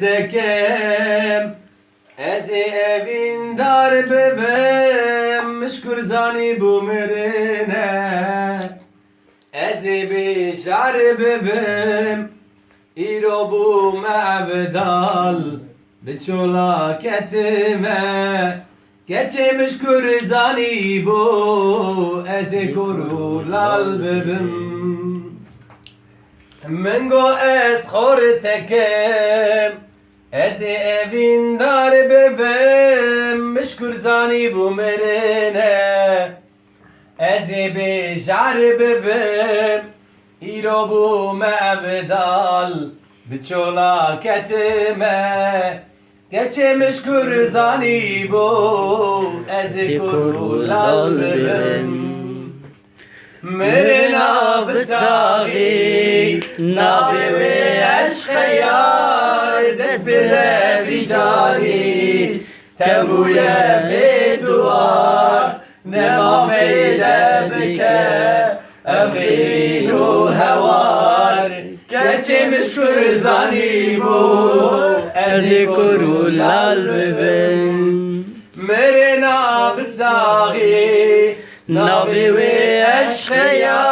Dekem Ez ê evîn dar bibim Mişkur zanî bû mirine Ez ê bêjar bibim Îro bû me bedal Bi çolaketime Geçê mişkur zanî bû Ez ê koru lal bibim من گو از خور تکم از evin dar bebem مشکور زانی بو مرنه از بیجار ببم ایرو بو مبدال بچولا کتمه Geçe meşkur zani bu Ez kurulal bebem وساغي ناضي ويعش خيار دس بلا بجاني تبو يا بدوار نغفل بك. أبغين هوار. كأتي مشكور ازيكو أذكر القلب مرنا بالزاغي. ناضي ويعش خيار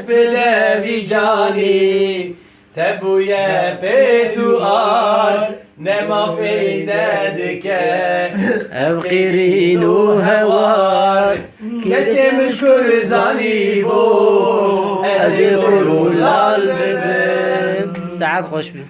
بلا بجاني تبويا بثوار نما في دادك. أبقرين هوار. كتي مشكور زاني بو. أزي قرول الباب. سعد خوش بي.